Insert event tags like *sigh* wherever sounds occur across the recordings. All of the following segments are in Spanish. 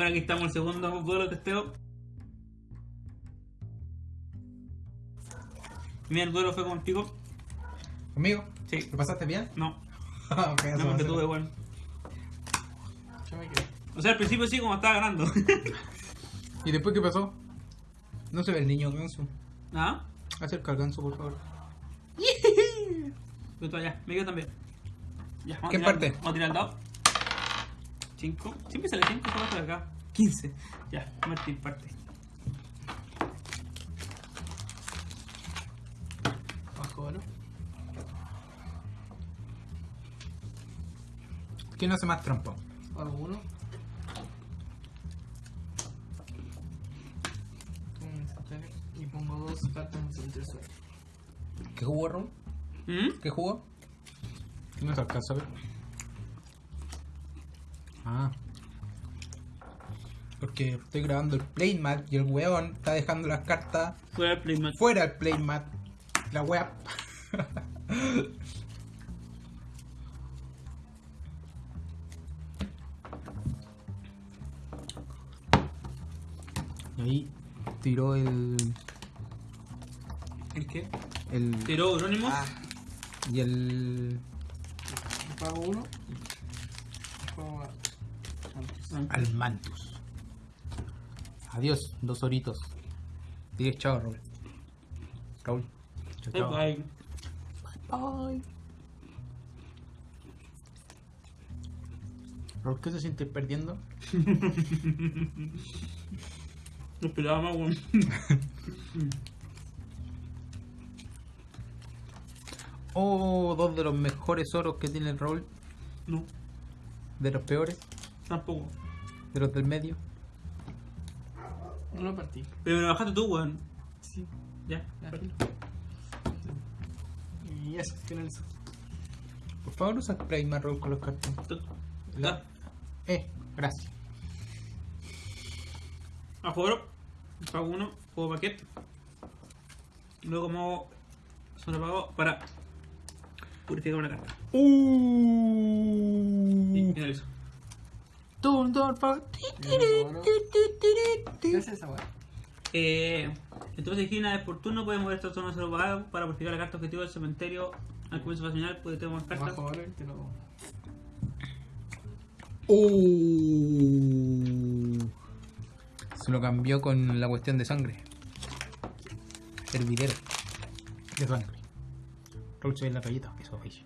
Bueno, aquí estamos el segundo vuelo de testeo. Mira, el duelo fue contigo. ¿Conmigo? Sí. ¿Lo pasaste bien? No, *laughs* ok, eso no porque tuve bueno. O sea, al principio sí, como estaba ganando. *laughs* ¿Y después qué pasó? No se ve el niño ganso. ¿Ah? Acerca al ganso, por favor. *laughs* Yo allá, me quedo también. Ya, ¿Qué tirar- parte? Vamos a tirar el dado. 5. Siempre sale 5, solo hasta acá. 15. Ya, Martín, parte. Bajo oro. ¿Quién hace más trampa? Hago uno. Un cementerio. Y pongo dos cartas en el cementerio suelo. ¿Qué jugó, Raúl? ¿Mm? ¿Qué jugó? No se alcanza a ver. Ah. Porque estoy grabando el playmat y el weón está dejando las cartas Fuera el playmat. fuera del playmat. La wea. *laughs* Y ahí tiró el. ¿El qué? el Tiró Eurónimo. Ah. y el. Pago uno. Al mantus. Adiós, dos horitos. Dile chao, Raúl. Raúl. Chao, chao. Bye. Bye. Raúl, ¿qué se siente perdiendo? *laughs* No esperaba más, weón. *laughs* Oh, dos de los mejores oros que tiene el Raúl. No, De los peores. tampoco. De los del medio. No lo partí. Pero me lo bajaste tú, weón. Sí. Ya. Ya. Y eso, finalizo. Por favor, usa spray Raúl con los cartones. Tú- La- Ya. Eh, gracias. A juego, pago uno, juego paquete. Luego me hago sobrepago para purificar una carta. Y Uh. finalizo. ¿Qué hace esa weá? Eh, entonces, si una vez por turno puede mover esta zona solo para purificar la carta objetivo del cementerio. Al comienzo de la final puede tener más cartas. Bajo oro y te lo. Uh. Se lo cambió con la cuestión de sangre. Hervidero. De sangre. Ve en la galleta. Eso, ahí.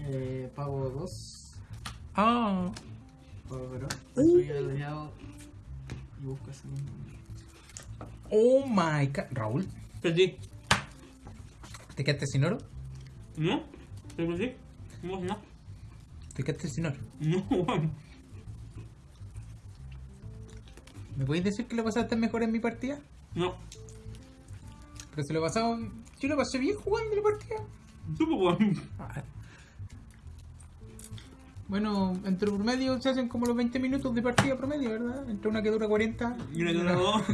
Eh, pago dos. Ah. Destruye el aliado. Y busco ese mismo. Oh my god. Raúl, Perdí. ¿te quedaste sin oro? ¿No? ¿Te perdí? No, no. ¿Te quedaste sin oro? No. ¿Me podéis decir que lo pasaste mejor en mi partida? No. Pero se lo pasaba. Yo lo pasé bien jugando la partida. Tú, pues. Bueno, entre promedio se hacen como los 20 minutos de partida promedio, ¿verdad? Entre una que dura 40 Y una que dura dos. *laughs*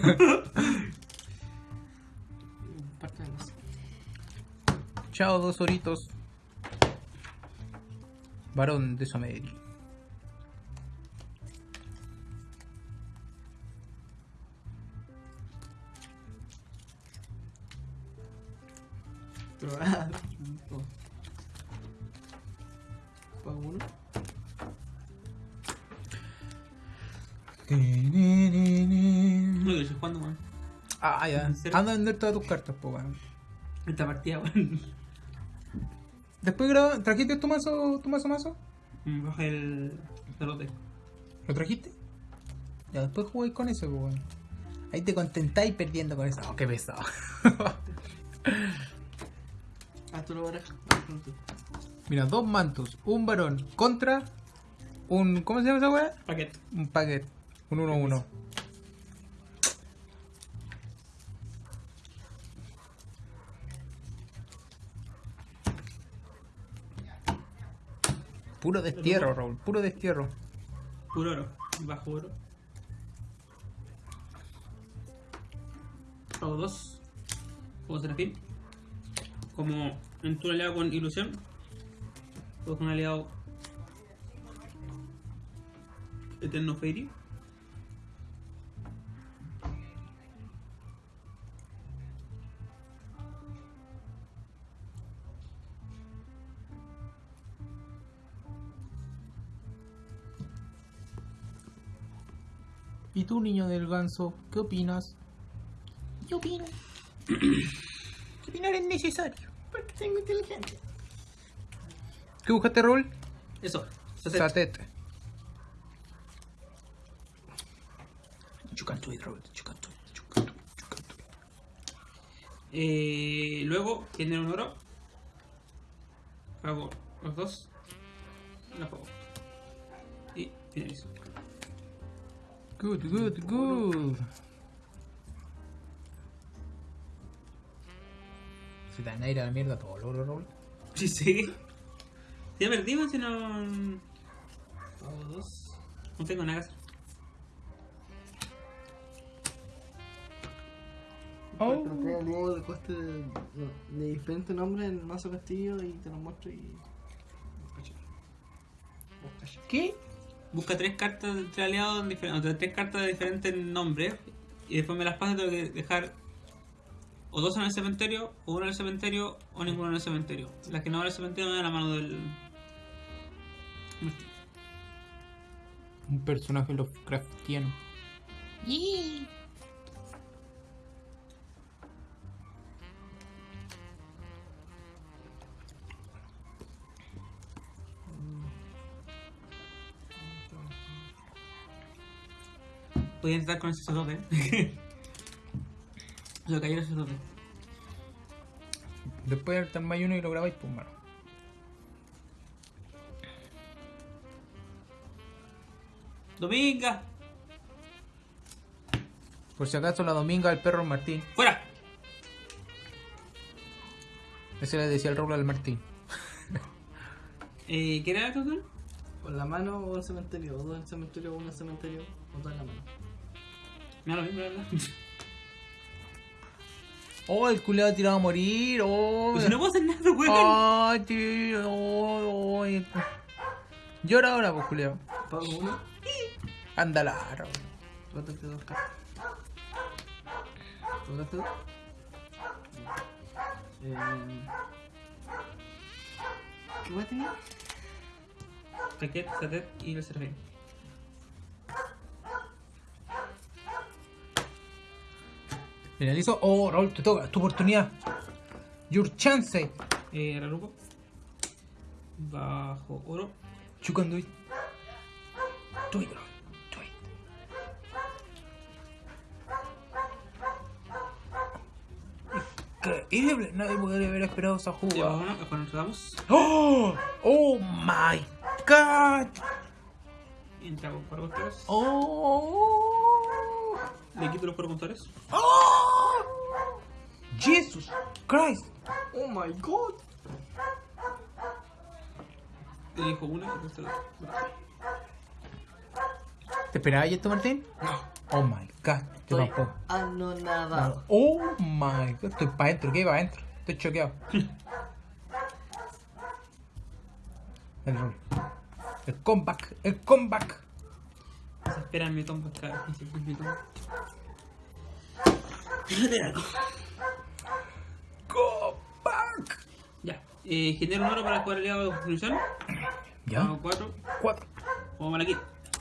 Parte de dos. Chao, dos horitos. Varón de Someri. Ah, ya. ¿En serio? Anda a vender todas tus cartas, po, weón. Esta partida, weón. Después graba, ¿trajiste tu mazo, tu mazo mazo? Me baja el cerote. ¿Lo trajiste? Ya, después jugáis con eso, po, weón. Ahí te contentáis perdiendo con eso. Oh, qué pesado. *laughs* Ah, tú lo barajas. Mira, dos mantos, un varón contra un. ¿Cómo se llama esa weá? Paquete. Un paquete. Un 1-1. Puro destierro, Raúl. Puro destierro. Puro oro. Bajo oro. Pago dos. Juego Serafín. Como en tu aliado con ilusión. Juego con un aliado. Eterno Fairy. ¿Y tú, niño del ganso, qué opinas? Yo opino. *clears throat* Opinar es necesario. Porque tengo inteligencia. ¿Qué buscaste, Rol? Eso. Satet. Satete. You can do it, Rol. You can do it. You can do it. You can do it. Eh, luego, genero un oro. Hago los dos. Juego. Y finalizo. Good, good, good. Se te van a ir a la mierda todo, logro, Rol. *laughs* Sí, sí. Ya perdimos si no. Pago dos. No tengo nada que hacer. Oh. Pero tengo modo de coste de, de diferente nombre en el mazo castillo y te lo muestro y. ¿Qué? Busca tres cartas de tres aliados, en difer- o sea, tres cartas de diferentes nombres. Y después me las paso y tengo que dejar o dos en el cementerio, o uno en el cementerio, o ninguno en el cementerio. Las que no van al cementerio me dan la mano del. Martín. Un personaje Lovecraftiano. Podía entrar con ese sacerdote. *laughs* Lo cayó el sacerdote. Después armáis uno y lo grabáis, pues, mano. ¡Dominga! Por si acaso, la dominga del perro Martín. ¡Fuera! Ese le decía el Raúl al Martín. Eh, ¿Qué era el total? Con la mano o el cementerio, o dos en el cementerio, o uno en el cementerio, o dos en la mano. Me da lo mismo, la verdad. Oh, el culeado tirado a morir. Oh, Pues no puedo hacer nada, weón. Ay, tío. Oh, oh. Llora ahora, pues, culeado. Pago uno, Ándala, rótate dos cartas. ¿Rótate dos? Eh, ¿Qué voy a tener? Paquet, Satet y el serafín. Finalizo. Oh, Raúl, te toca. Tu oportunidad. Your chance. Eh, Raruco. Bajo oro. You can do it. Do it, Raúl. Do it. Increíble. Nadie podría haber esperado esa jugada. uno, bajo nos damos. Oh, oh my god. Entra con cuatro costeros. Oh. Le quito los cuatro contadores. Oh. Jesus Christ. Oh my god! Elijo una y resto la ¿Te esperabas esto, Martín? No. Oh my god. Yo Estoy tampoco. anonadado. Oh my god. Estoy para adentro. ¿Qué va adentro? Estoy choqueado. *laughs* El rol. El comeback. El comeback. Espera mi tomba cada 15 minutos. Comeback. Ya. Eh, genero un oro para jugar aliado de construcción. ¿Ya? Hago cuatro. Cuatro. Como mal aquí.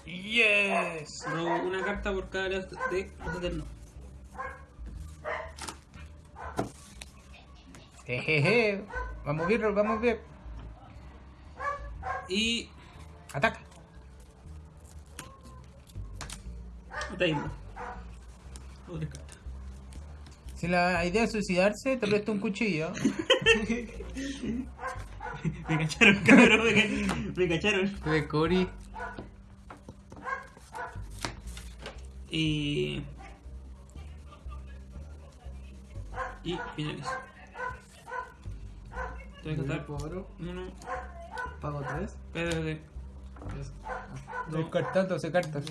Yes. Robo una carta por cada aliado de los eternos. Jejeje. Vamos bien. Vamos bien. Y. Ataca. Hago tres cartas. Si la idea es suicidarse, te presto un cuchillo. Me cacharon, cabrón. Me, ca- me cacharon. Y. Y. Tengo que contar. Pago oro, Uno. pago tres. Espera. Ah, cartas.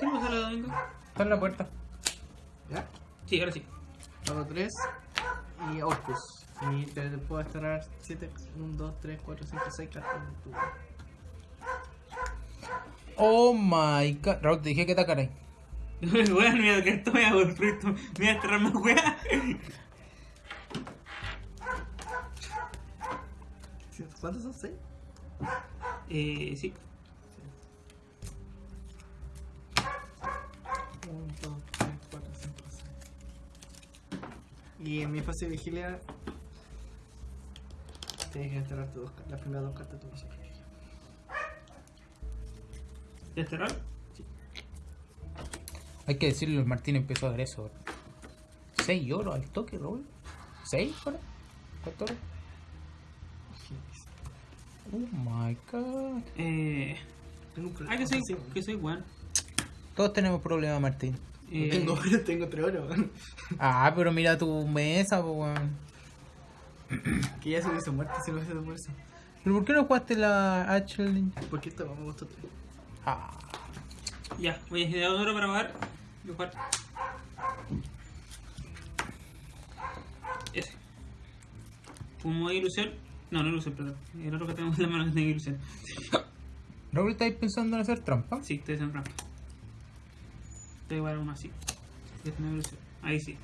¿Qué pasa a la domingo? Está en la puerta. ¿Ya? Sí, ahora sí. Pago tres. Y Orcus. Y te, puedo estar 7, 1, 2, 3, 4, 5, 6 cartas en tu. Oh my god. Raúl, te dije que te caray. *laughs* Weón, mira que esto me hago el proyecto. Me voy a enterrar más weá. ¿Cuántos son 6? Eh, sí. 1, 2, 3, 4, 5, 6. Y en mi fase de vigilia. Tienes que enterrar tus dos, las primeras dos cartas de tu vigilia. ¿Ya enterrar? Hay que decirlo, el Martín empezó a dar eso. 6 oro al toque, Raúl. 6 horas. 4 horas. Oh my god. Eh. Tengo un problema. Ah, que soy, sí. que soy weón. Todos tenemos problemas, Martín. Eh... Tengo, *laughs* *laughs* tengo tres horas. ah, pero mira tu mesa, po, weón. Que ya se hubiese muerto si no hubiese muerto. ¿Pero por qué no jugaste la Ashley? Porque esta me gustó tres. Ah. Ya, voy a ir ahora para jugar. Voy a jugar. Ese. Como de ilusión. No, no ilusión, perdón. El otro que tenemos en la mano que tiene ilusión. Raúl, ¿estáis pensando en hacer trampa? Sí, estoy haciendo trampa. 3 para 1 así. Ahí sí.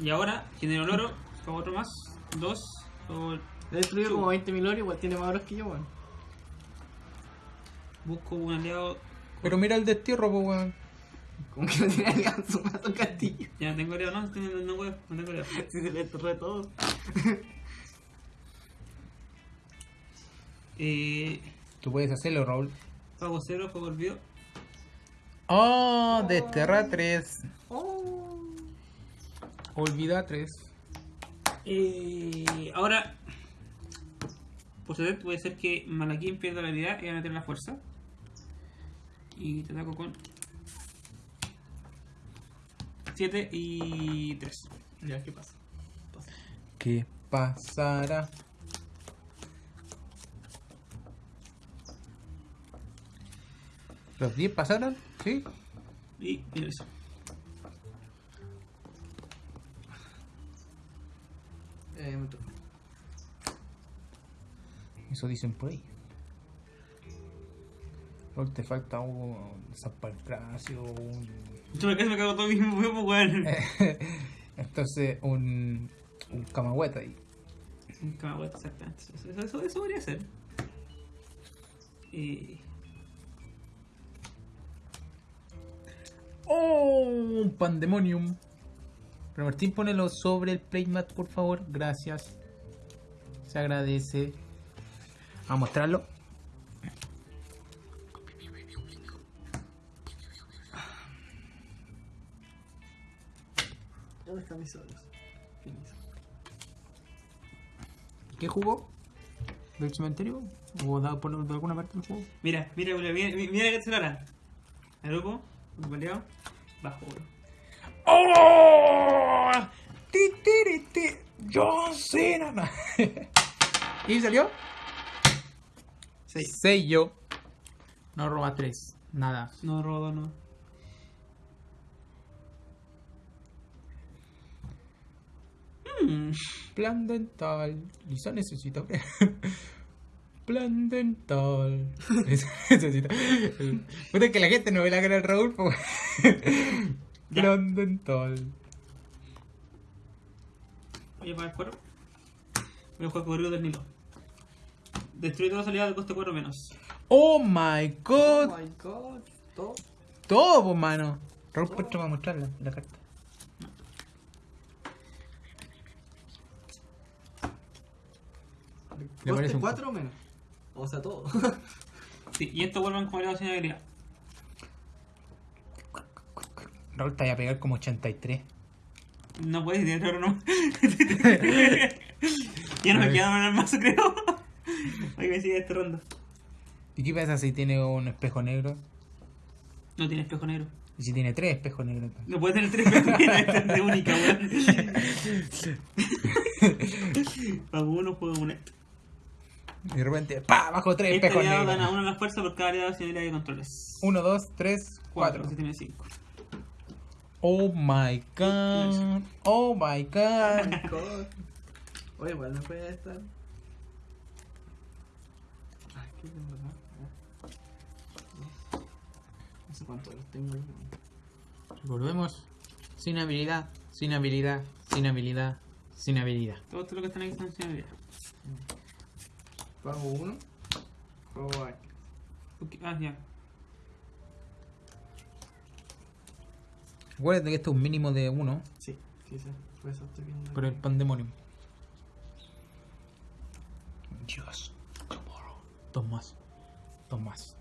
Y ahora genero el oro, hago otro más, dos He destruido Chubo. como 20.000 oro, igual tiene más oros que yo, weón. Busco un aliado. Pero mira el destierro, pues, weón. Como que no tiene alianza, *laughs* más un castillo. Ya no tengo aliado, no, no, no, tengo aliado. *laughs* si se le destruye todo. *laughs* eh... Tú puedes hacerlo, Raúl. Pago cero, juego olvido. Oh, desterra 3. Oh. Olvida 3. Eh, ahora, puede ser que Malaquín pierda la habilidad y va a meter la fuerza. Y te ataco con 7 y 3. Ya, ¿qué pasa? Pasa. ¿Qué pasará? ¿Los 10 pasaron? Sí. Y mira eso. Eh. Eso dicen por ahí. Raúl, te falta un Zampalcracio, un... Yo me cago todo mismo, *laughs* weón. *laughs* Entonces, un... Un Camagüeta ahí. Un camagüey, exactamente. Eso, eso, eso podría ser. Y. ¡Oh! Un Pandemonium. Pero Martín, ponelo sobre el playmat, por favor. Gracias. Se agradece. A mostrarlo. ¿Qué jugó? ¿Del cementerio? ¿O dado por de alguna parte del juego? Mira, mira, mira, mira, mira, mira que se lo hará. El grupo, un baleado, bajo oro. ¡Oh! ¡Ti, ti, ti, ti! ¡John Cena! No. *laughs* ¿Y salió? Seis. Sello. No roba 3. Nada. No robo, no. Mm, Plan dental. Lisa necesita. *laughs* Plan dental. *laughs* Puta que la gente no ve la cara del Raúl. *laughs* Plan dental. Voy a pagar cuero. Voy a jugar corrido del Nilo. Destruye toda salida de coste 4 menos. Oh my Oh god. my god. Todo. Todo, pues, mano. Raúl, pues te va a mostrar la, la carta. Le parece ¿Coste un 4 o menos? O sea, todo. *laughs* Sí, y estos vuelven como aliados sin habilidad. Raúl te va a pegar como 83. No puedes oro no. *laughs* ya no me queda en el mazo, creo. Hay que sigue desterrando. ¿Y qué pasa si tiene un espejo negro? No tiene espejo negro. ¿Y si tiene tres espejos negros? No puede tener tres espejos negros, esta es de única, weón. *laughs* Pago uno, juego un esto. Y de repente, ¡pa! Bajo tres Este espejos gana uno la fuerza por cada aliado sin habilidad de controles. 1, 2, 3, 4. Si tiene cinco. Oh my god. Oh my god. Oye, igual no puede estar. No sé cuánto los tengo ahí. Volvemos. Sin habilidad, sin habilidad, sin habilidad, sin habilidad. Todos los que están aquí están sin habilidad. Pago uno. Juego aquí. Ok, Ah, ya. Acuérdate que esto es un mínimo de uno Sí, sí, sí. Por eso estoy viendo. por el pandemonium. Dios. Tomorrow. Dos más. Dos más.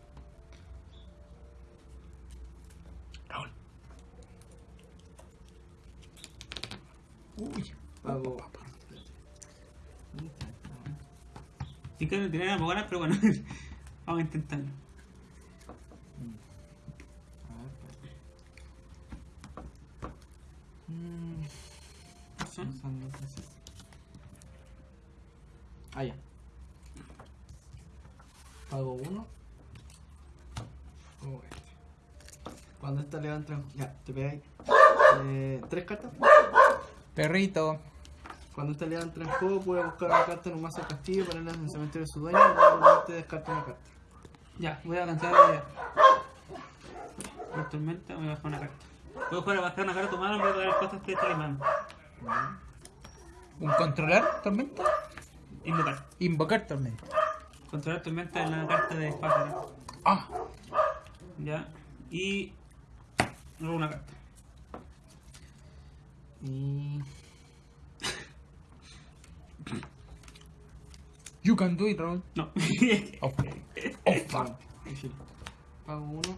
Raúl. Uy. Pago. Sí que no tiene nada para ganar, pero bueno. *laughs* Vamos a intentarlo. Mm, Son-. Ah, ya. Pago uno. Este. Cuando esta le dan tres. Ya, te pegáis. Eh, tres cartas. Perrito. Cuando esta le dan tres juegos, puede buscar una carta en un mazo de castillo, ponerla en el cementerio de su dueño y normalmente descarta una carta. Ya, voy a cancelar la tormenta voy a bajar una carta. Puedo jugar a bajar una carta a tu mano en vez de cosas que te limando. ¿Un controlar tormenta? Invocar. Invocar tormenta. Controlar tormenta en la carta de espacio. Ah. Ya. Y. Luego una carta. Y. *clears throat* You can do it, Raúl. No. *laughs* Oh, oh fuck. Pago uno.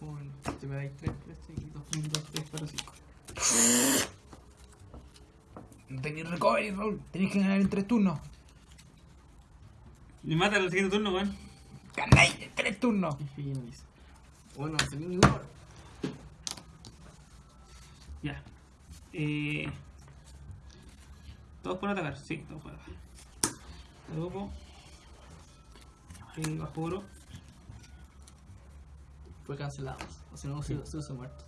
Bueno, te pegáis tres, tres seguidos. Un, dos, tres, cuatro, cinco. No tenéis recovery, Raúl. Tenéis que ganar en tres turnos. Me mata el siguiente turno, weón. Ganáis en tres turnos. Y. Bueno, no salí ninguno. Ya. Eh. Todos pueden atacar, sí, todos pueden atacar. Luego. Eh, bajo oro. Fue cancelado. O si no, se se hubiese muerto.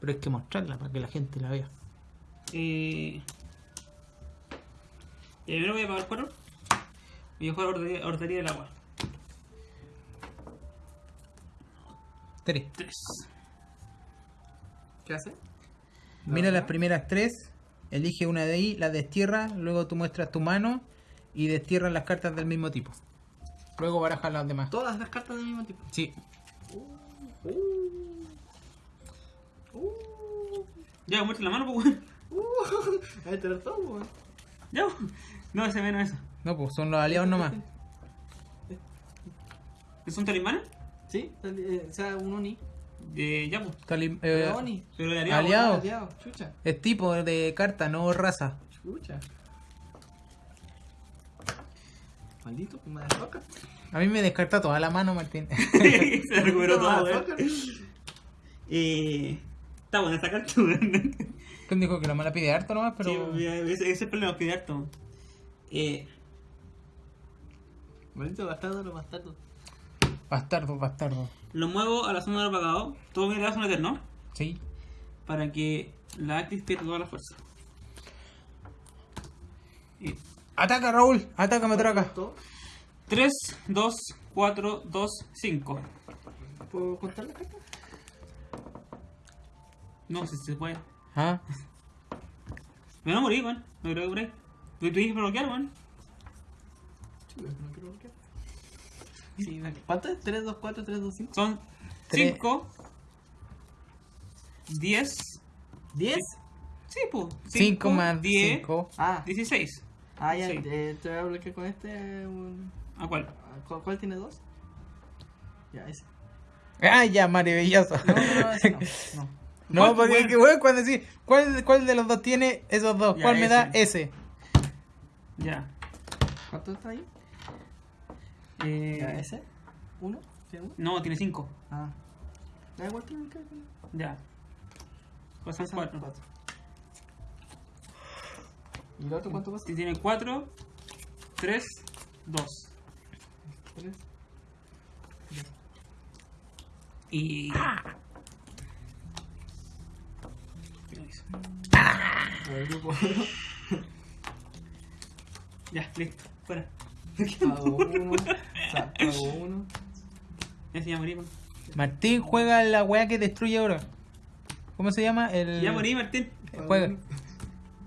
Pero hay que mostrarla para que la gente la vea. Eh. y Primero voy a pagar 4. Voy a jugar hordería del agua. Tres. 3. ¿Qué hace? Mira las primeras tres. Elige una de ahí, la destierra. Luego tú muestras tu mano y destierras las cartas del mismo tipo. Luego barajas las demás. Todas las cartas del mismo tipo. Sí. Uh, uh, Ya, muestra la mano, pues, weón. uh. *laughs* Weón. Ya, weón. No, ese menos eso. No, pues son los aliados nomás. ¿Es un talismán? Sí, eh, o sea, un Oni. Eh, ya, pues. Tali- eh, Pero Oni. Pero de aliado. Aliado. Aliado, chucha. es tipo de carta, no raza. Chucha. Maldito, me desfoca. A mí me descarta toda la mano, Martín. *laughs* Se recuperó todo. Motherfucker. Eh. Está buena esta carta. ¿Quién dijo que la mala pide harto nomás? Pero. Sí, ese, ese es el problema, que de harto. Eh. Maldito bastardo, los bastardos. Bastardo, bastardo. Lo muevo a la zona del apagado. Todo mi razón eterno. Sí. Para que la Actis pierda toda la fuerza. Y Ataca, Raúl. Ataca, Matraca. ¿Todo? 3, 2, 4, 2, 5. ¿Puedo contar las cartas? No, si se puede. Ah. Me voy a morir, weón. No creo que por ahí. Tú tienes que bloquear, weón. Chulo, no quiero bloquear. Sí, dale. ¿Cuánto es? 3, 2, 4, 3, 2, 5. Son Tres. 5, 10. ¿10? Sí, pues. 5 más 10, 5. Ah, 16. ah ya, Sí. eh, te voy a bloquear con este. un- ¿A cuál? ah, ¿Cuál, cuál tiene 2? Ya, ese. Ah, ya, maravilloso. No, no, no, ese no. *laughs* no. No, ¿Cuál, porque weón, cuando decís, ¿cuál, ¿cuál de los dos tiene esos dos? Ya, ¿Cuál me da ese. ese? Ya. ¿Cuánto está ahí? Eh, ese. ¿Uno? ¿Tiene uno? No, tiene 5. Ah. Da igual el que. Ya. Pasan 4. ¿Y el otro cuánto pasa? Si tiene 4, 3, 2. 3. Y. A ver, grupo. *laughs* Ya, listo. Fuera. *laughs* Pago uno. Pago uno. Ya se ya morí, weón. Martín juega la weá que destruye oro. ¿Cómo se llama? El... Ya morí, Martín. Juega.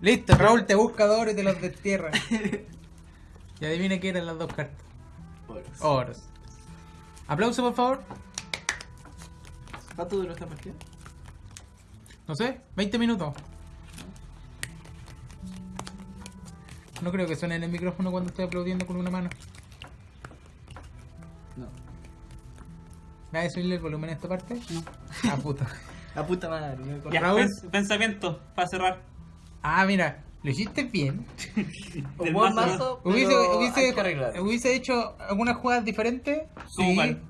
Listo, Raúl te busca dos oro y te los destierra. *laughs* y adivina qué eran las dos cartas. Oros. Oros. Aplauso, por favor. ¿Cuánto duró esta partida? No sé, 20 minutos. No creo que suene en el micrófono cuando estoy aplaudiendo con una mano. No. ¿Me vas a subirle el volumen a esta parte? No. Ah, puta. *laughs* La puta madre. me corté. Ya, Raúl. pens- pensamiento, para cerrar. Ah, mira, lo hiciste bien. Un *laughs* Del buen mazo, mazo, Hubiese, hubiese, hay que arreglar. hubiese hecho algunas jugadas diferentes. ¿Cómo Sí. cuál?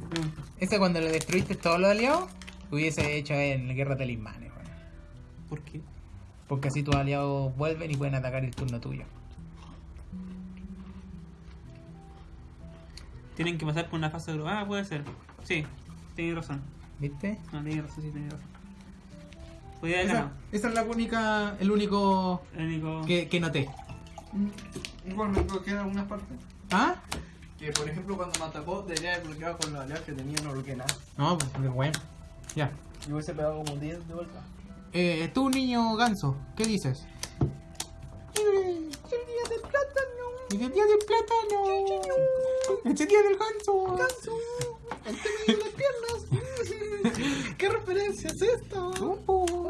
Esa cuando le destruiste todos los aliados, hubiese hecho en la guerra de talismanes. weón. ¿Por qué? Porque así tus aliados vuelven y pueden atacar el turno tuyo. Tienen que pasar por una fase de grupo. Ah, puede ser. Sí, tiene razón. ¿Viste? No, tiene razón, sí, tiene razón. Podría haber Esa, ganado. esa es la única, el único El único. que, que noté. Igual me quedan algunas partes. ¿Ah? Que por ejemplo cuando me atacó debería haber bloqueado con los aliados que tenía, no bloqueé nada. No, pues porque bueno. Ya. Y hubiese pegado como 10 de vuelta. Eh, tú, niño ganso, ¿qué dices? ¡El día del plátano! ¡Es el día del plátano! ¡Es el día del ganso! ¡Ganso! ¡El tema de las piernas! *laughs* ¿Qué referencia es esta?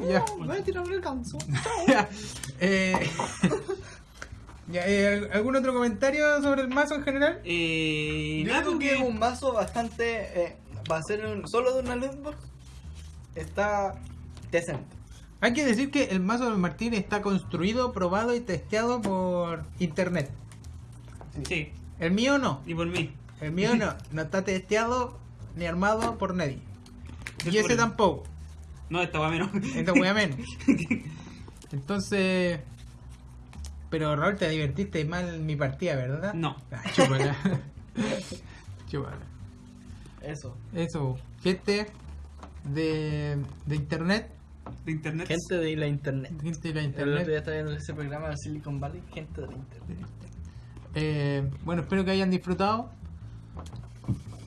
Ya. Voy a tirar el ganso. *laughs* Ya. Eh, *laughs* ya, eh, ¿Algún otro comentario sobre el mazo en general? Eh. Yo creo que es un mazo bastante. Eh, va a ser un, solo de una lootbox. Está decente. Hay que decir que el mazo de Martín está construido, probado y testeado por internet. Sí, El mío no. y por mí. El mío no. *laughs* No está testeado ni armado por nadie. Y ese tampoco. No, esta va menos. Esta wea menos. *laughs* Entonces. Pero Raúl, te divertiste mal en mi partida, ¿verdad? No. Ah, chúpala. *laughs* chúpala. Eso. Eso, gente de, de internet. De internet. Gente de la internet. Gente de la El otro día internet. estaba viendo ese programa de Silicon Valley. Gente de la internet. Eh, bueno, espero que hayan disfrutado.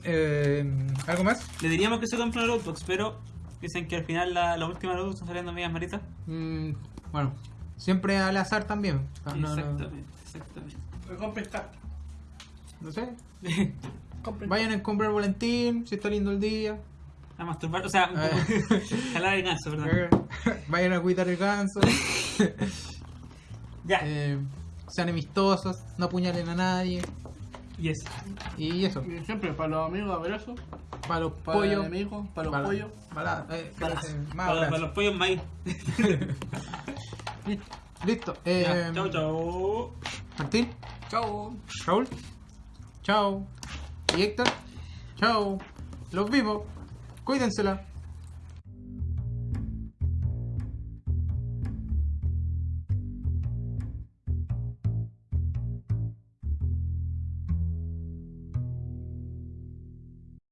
Eh, ¿Algo más? Le diríamos que se compre una lootbox, pero dicen que al final la, la última lootbox está saliendo medias maritas. Mm, bueno, siempre al azar también. No, no, exactamente, exactamente. Me compré esta. no sé. *laughs* Vayan a comprar volantín, si está lindo el día. A masturbar, o sea, poco. *laughs* jalar el ganso, perdón. Eh, Vayan a cuidar el ganso. *laughs* Ya, Eh, sean amistosos, no apuñalen a nadie. Y eso, Y Siempre para los amigos abrazos. para los Para pollos. los enemigos. Para los Para- pollos. para- eh, Para- *laughs* más Para, los pollos maíz. *laughs* Listo. Eh, Ya, chau, chau. Martín, Chao. Raúl, chao. Y Héctor, chao. Los vimos. Cuídensela.